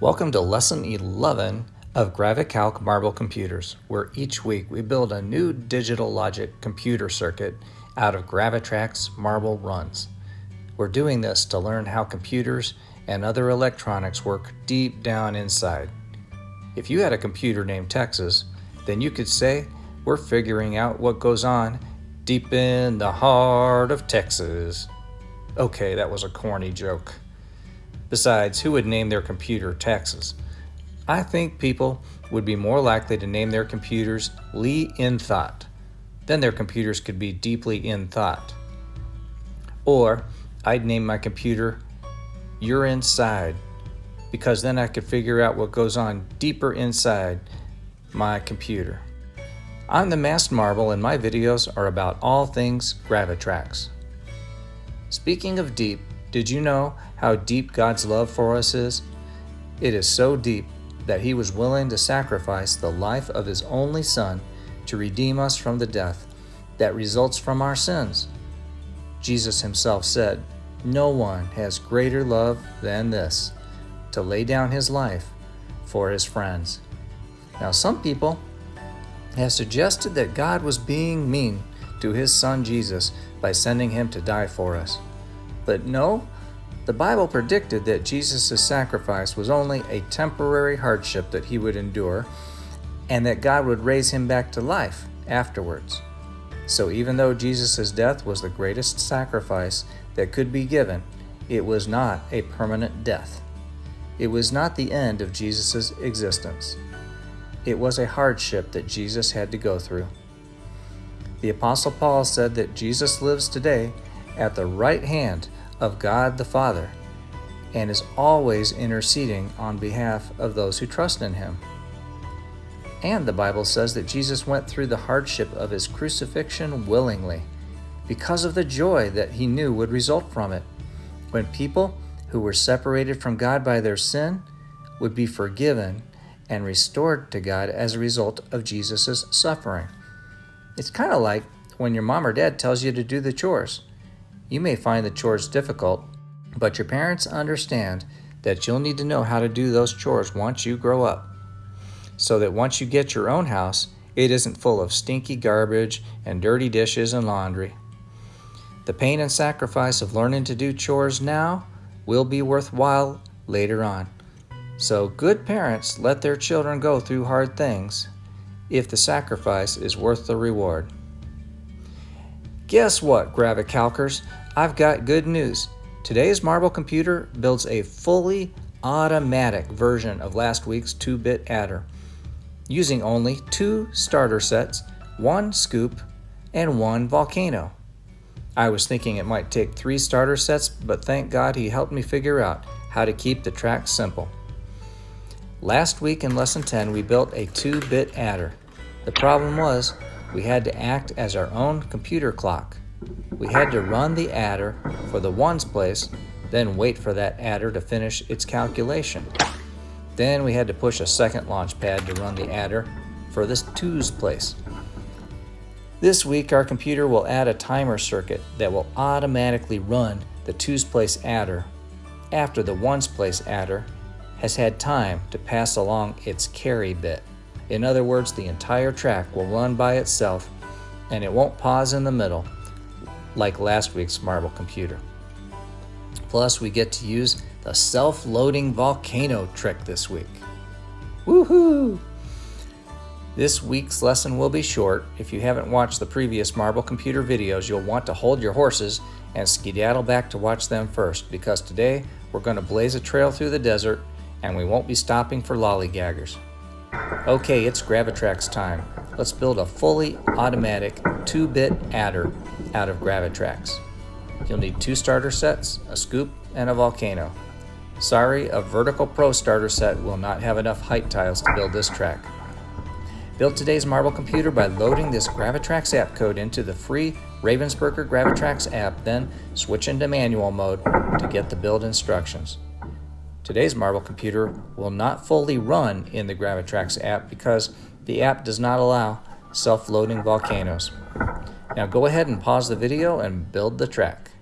Welcome to Lesson 11 of GraviCalc Marble Computers, where each week we build a new digital logic computer circuit out of Gravitrax marble runs. We're doing this to learn how computers and other electronics work deep down inside. If you had a computer named Texas, then you could say we're figuring out what goes on deep in the heart of Texas. Okay, that was a corny joke. Besides, who would name their computer Texas? I think people would be more likely to name their computers Lee in Thought. Then their computers could be deeply in thought. Or I'd name my computer You're Inside because then I could figure out what goes on deeper inside my computer. I'm the Masked Marble and my videos are about all things Gravitrax. Speaking of deep, did you know how deep God's love for us is? It is so deep that He was willing to sacrifice the life of His only Son to redeem us from the death that results from our sins. Jesus Himself said, No one has greater love than this, to lay down His life for His friends. Now, some people have suggested that God was being mean to His Son Jesus by sending Him to die for us. But no, the Bible predicted that Jesus' sacrifice was only a temporary hardship that he would endure, and that God would raise him back to life afterwards. So even though Jesus' death was the greatest sacrifice that could be given, it was not a permanent death. It was not the end of Jesus' existence. It was a hardship that Jesus had to go through. The Apostle Paul said that Jesus lives today at the right hand of God the Father and is always interceding on behalf of those who trust in him. And the Bible says that Jesus went through the hardship of his crucifixion willingly because of the joy that he knew would result from it when people who were separated from God by their sin would be forgiven and restored to God as a result of Jesus' suffering. It's kind of like when your mom or dad tells you to do the chores. You may find the chores difficult, but your parents understand that you'll need to know how to do those chores once you grow up. So that once you get your own house, it isn't full of stinky garbage and dirty dishes and laundry. The pain and sacrifice of learning to do chores now will be worthwhile later on. So, good parents let their children go through hard things if the sacrifice is worth the reward. Guess what, Gravicalkers? I've got good news. Today's Marble computer builds a fully automatic version of last week's 2-bit adder, using only two starter sets, one scoop, and one volcano. I was thinking it might take three starter sets, but thank God he helped me figure out how to keep the track simple. Last week in Lesson 10, we built a 2-bit adder. The problem was we had to act as our own computer clock. We had to run the adder for the ones place, then wait for that adder to finish its calculation. Then we had to push a second launch pad to run the adder for the twos place. This week our computer will add a timer circuit that will automatically run the twos place adder after the ones place adder has had time to pass along its carry bit. In other words, the entire track will run by itself and it won't pause in the middle like last week's marble computer. Plus, we get to use the self-loading volcano trick this week. Woohoo! This week's lesson will be short. If you haven't watched the previous marble computer videos, you'll want to hold your horses and skedaddle back to watch them first because today we're going to blaze a trail through the desert and we won't be stopping for lollygaggers. Okay, it's Gravitrax time. Let's build a fully automatic 2-bit adder out of Gravitrax. You'll need two starter sets, a scoop, and a volcano. Sorry, a Vertical Pro starter set will not have enough height tiles to build this track. Build today's Marble computer by loading this Gravitrax app code into the free Ravensburger Gravitrax app, then switch into manual mode to get the build instructions. Today's Marvel computer will not fully run in the Gravitrax app because the app does not allow self-loading volcanoes. Now go ahead and pause the video and build the track.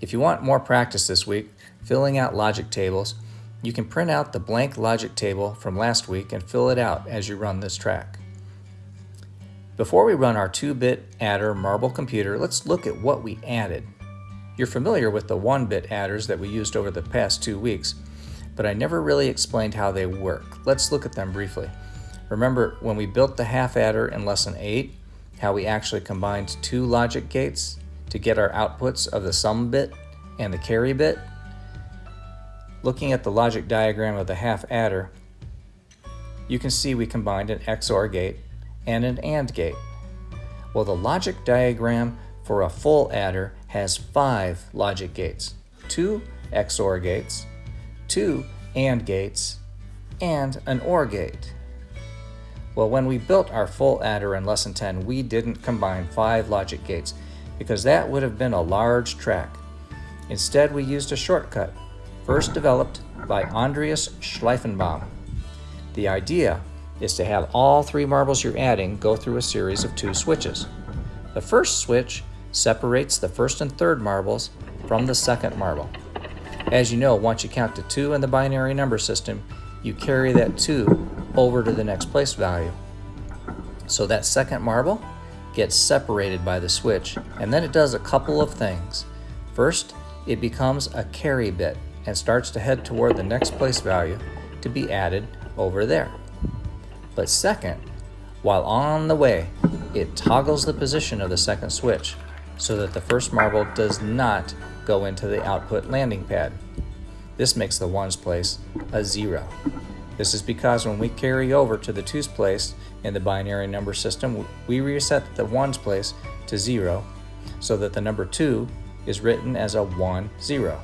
If you want more practice this week, filling out logic tables, you can print out the blank logic table from last week and fill it out as you run this track. Before we run our 2-bit adder marble computer, let's look at what we added. You're familiar with the 1-bit adders that we used over the past two weeks, but I never really explained how they work. Let's look at them briefly. Remember when we built the half adder in lesson 8, how we actually combined two logic gates to get our outputs of the sum bit and the carry bit? Looking at the logic diagram of the half adder, you can see we combined an XOR gate and an AND gate. Well, the logic diagram for a full adder has five logic gates, two XOR gates, two AND gates, and an OR gate. Well, when we built our full adder in Lesson 10, we didn't combine five logic gates because that would have been a large track. Instead, we used a shortcut first developed by Andreas Schleifenbaum. The idea is to have all three marbles you're adding go through a series of two switches. The first switch separates the first and third marbles from the second marble. As you know, once you count to two in the binary number system, you carry that two over to the next place value. So that second marble gets separated by the switch, and then it does a couple of things. First, it becomes a carry bit and starts to head toward the next place value to be added over there. But second, while on the way, it toggles the position of the second switch so that the first marble does not go into the output landing pad. This makes the ones place a zero. This is because when we carry over to the twos place in the binary number system, we reset the ones place to zero so that the number two is written as a one, zero.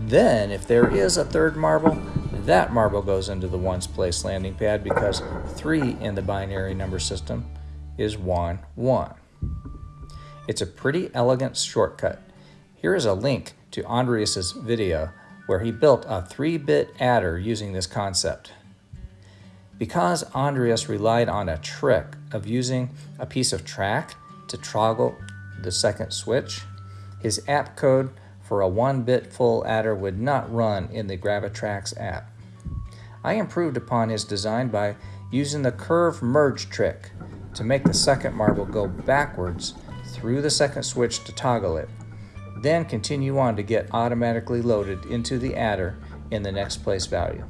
Then, if there is a third marble, that marble goes into the ones place landing pad because 3 in the binary number system is 1, 1. It's a pretty elegant shortcut. Here is a link to Andreas's video where he built a 3-bit adder using this concept. Because Andreas relied on a trick of using a piece of track to toggle the second switch, his app code for a 1-bit full adder would not run in the Gravitrax app. I improved upon his design by using the curve merge trick to make the second marble go backwards through the second switch to toggle it, then continue on to get automatically loaded into the adder in the next place value.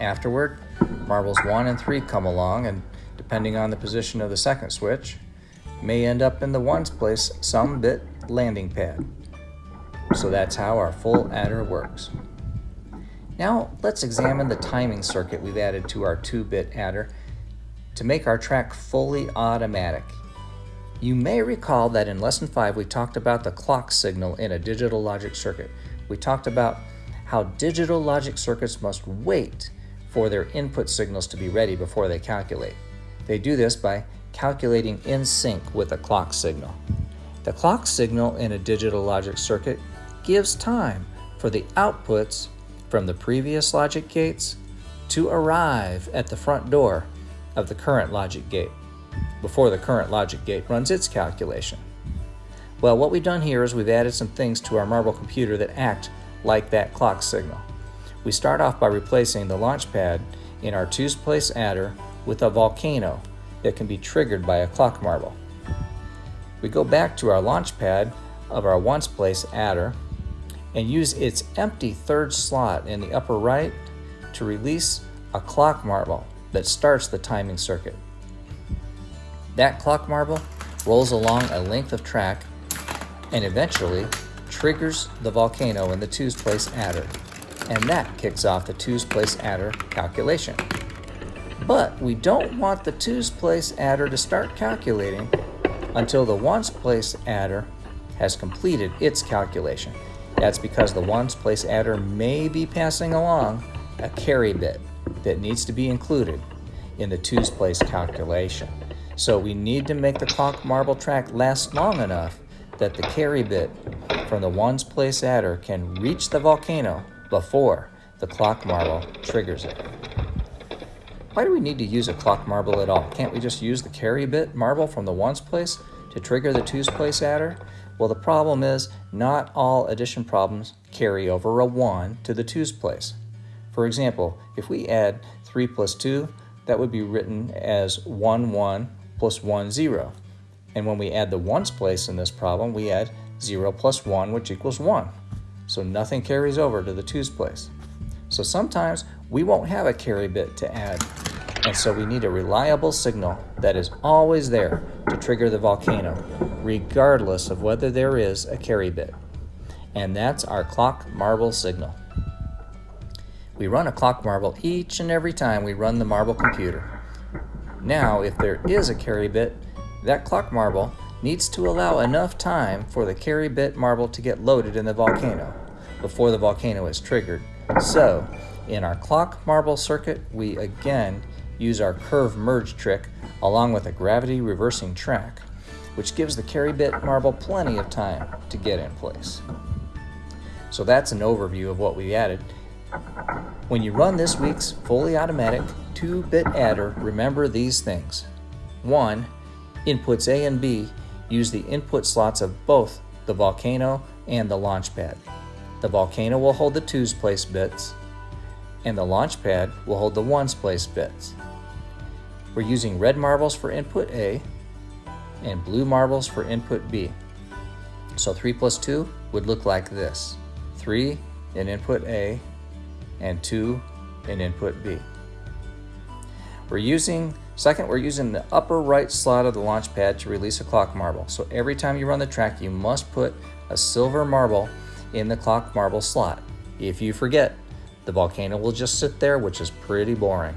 Afterward, marbles 1 and 3 come along and, depending on the position of the second switch, may end up in the ones place sum bit landing pad. So that's how our full adder works. Now let's examine the timing circuit we've added to our 2-bit adder to make our track fully automatic. You may recall that in lesson 5 we talked about the clock signal in a digital logic circuit. We talked about how digital logic circuits must wait for their input signals to be ready before they calculate. They do this by calculating in sync with a clock signal. The clock signal in a digital logic circuit gives time for the outputs from the previous logic gates to arrive at the front door of the current logic gate before the current logic gate runs its calculation. Well, what we've done here is we've added some things to our Marble computer that act like that clock signal. We start off by replacing the launch pad in our twos place adder with a volcano that can be triggered by a clock marble. We go back to our launch pad of our ones place adder and use its empty third slot in the upper right to release a clock marble that starts the timing circuit. That clock marble rolls along a length of track and eventually triggers the volcano in the twos place adder, and that kicks off the twos place adder calculation. But we don't want the twos place adder to start calculating until the ones place adder has completed its calculation. That's because the ones place adder may be passing along a carry bit that needs to be included in the twos place calculation. So we need to make the clock marble track last long enough that the carry bit from the ones place adder can reach the volcano before the clock marble triggers it. Why do we need to use a clock marble at all? Can't we just use the carry bit marble from the ones place to trigger the twos place adder? Well, the problem is not all addition problems carry over a 1 to the 2's place. For example, if we add 3 plus 2, that would be written as 1, 1 plus 1, 0. And when we add the 1's place in this problem, we add 0 plus 1, which equals 1. So nothing carries over to the 2's place. So sometimes we won't have a carry bit to add, and so we need a reliable signal that is always there to trigger the volcano, regardless of whether there is a carry bit. And that's our clock marble signal. We run a clock marble each and every time we run the marble computer. Now, if there is a carry bit, that clock marble needs to allow enough time for the carry bit marble to get loaded in the volcano before the volcano is triggered. So, in our clock marble circuit, we again use our curve merge trick along with a gravity reversing track, which gives the carry bit marble plenty of time to get in place. So that's an overview of what we added. When you run this week's fully automatic 2-bit adder, remember these things. 1. Inputs A and B use the input slots of both the volcano and the launch pad. The volcano will hold the 2's place bits, and the launch pad will hold the 1's place bits. We're using red marbles for input A and blue marbles for input B. So 3 plus 2 would look like this. 3 in input A and 2 in input B. We're using, second, we're using the upper right slot of the launch pad to release a clock marble. So every time you run the track, you must put a silver marble in the clock marble slot. If you forget, the volcano will just sit there, which is pretty boring.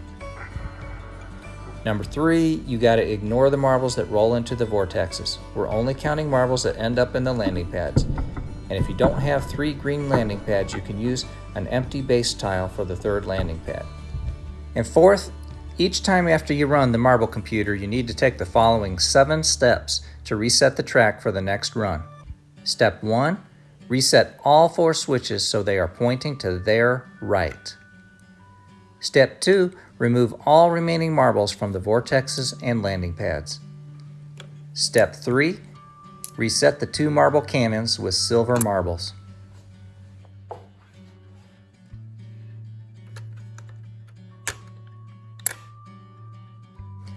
Number three, you got to ignore the marbles that roll into the vortexes. We're only counting marbles that end up in the landing pads. And if you don't have three green landing pads, you can use an empty base tile for the third landing pad. And fourth, each time after you run the marble computer, you need to take the following seven steps to reset the track for the next run. Step one, reset all four switches so they are pointing to their right. Step two, remove all remaining marbles from the vortexes and landing pads. Step 3. Reset the two marble cannons with silver marbles.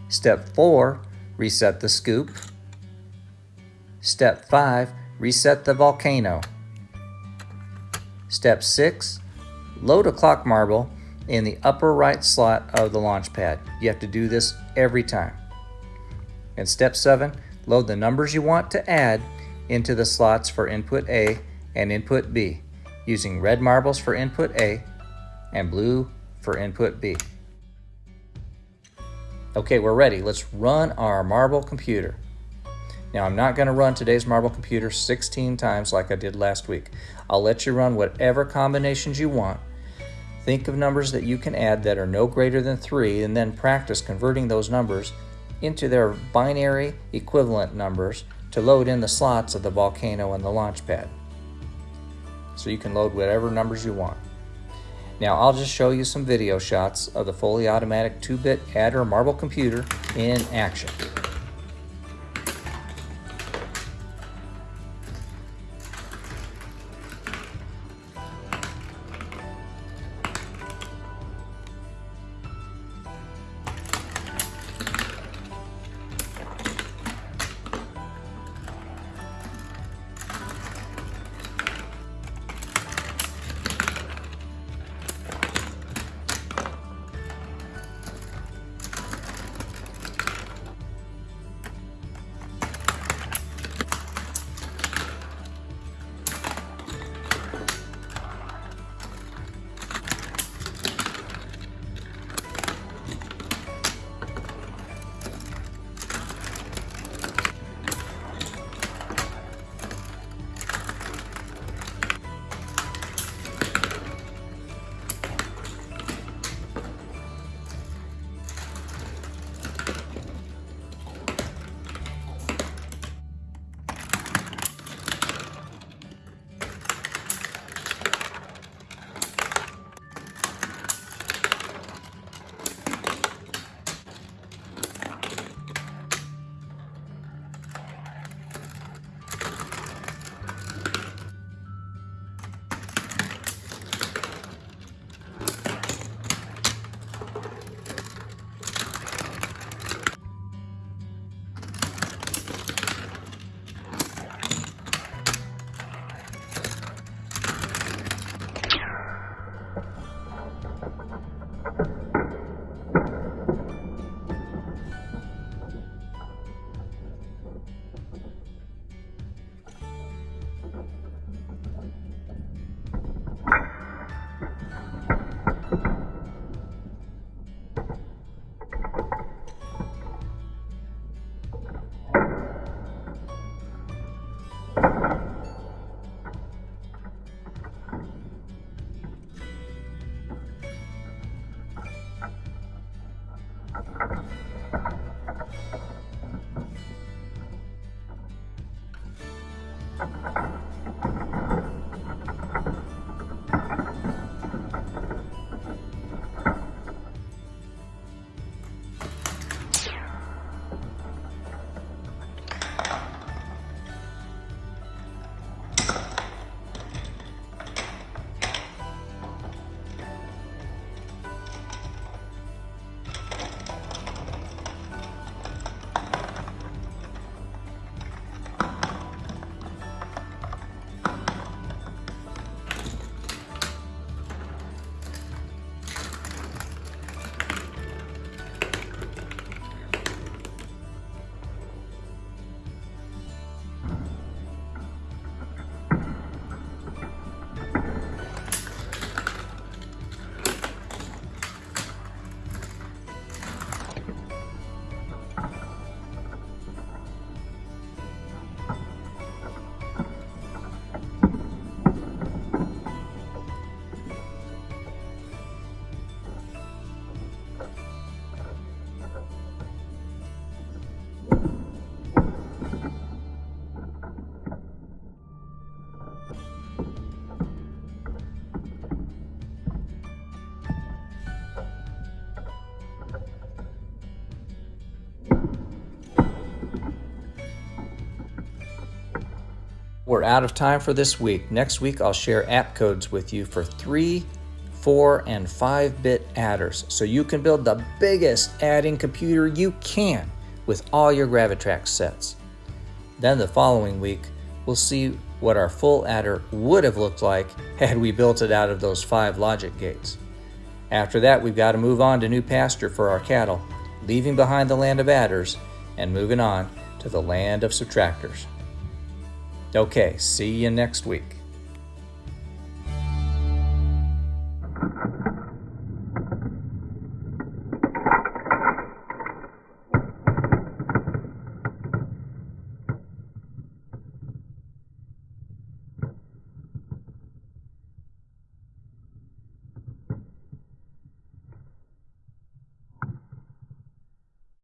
Step 4. Reset the scoop. Step 5. Reset the volcano. Step 6. Load a clock marble in the upper right slot of the launch pad. You have to do this every time. And step seven, load the numbers you want to add into the slots for input A and input B, using red marbles for input A and blue for input B. Okay, we're ready. Let's run our marble computer. Now, I'm not going to run today's marble computer 16 times like I did last week. I'll let you run whatever combinations you want Think of numbers that you can add that are no greater than 3 and then practice converting those numbers into their binary equivalent numbers to load in the slots of the volcano and the launch pad. So you can load whatever numbers you want. Now I'll just show you some video shots of the fully automatic 2-bit adder marble computer in action. We're out of time for this week. Next week, I'll share app codes with you for three, four, and five bit adders so you can build the biggest adding computer you can with all your Gravitrax sets. Then the following week, we'll see what our full adder would have looked like had we built it out of those five logic gates. After that, we've got to move on to new pasture for our cattle, leaving behind the land of adders and moving on to the land of subtractors. Okay, see you next week.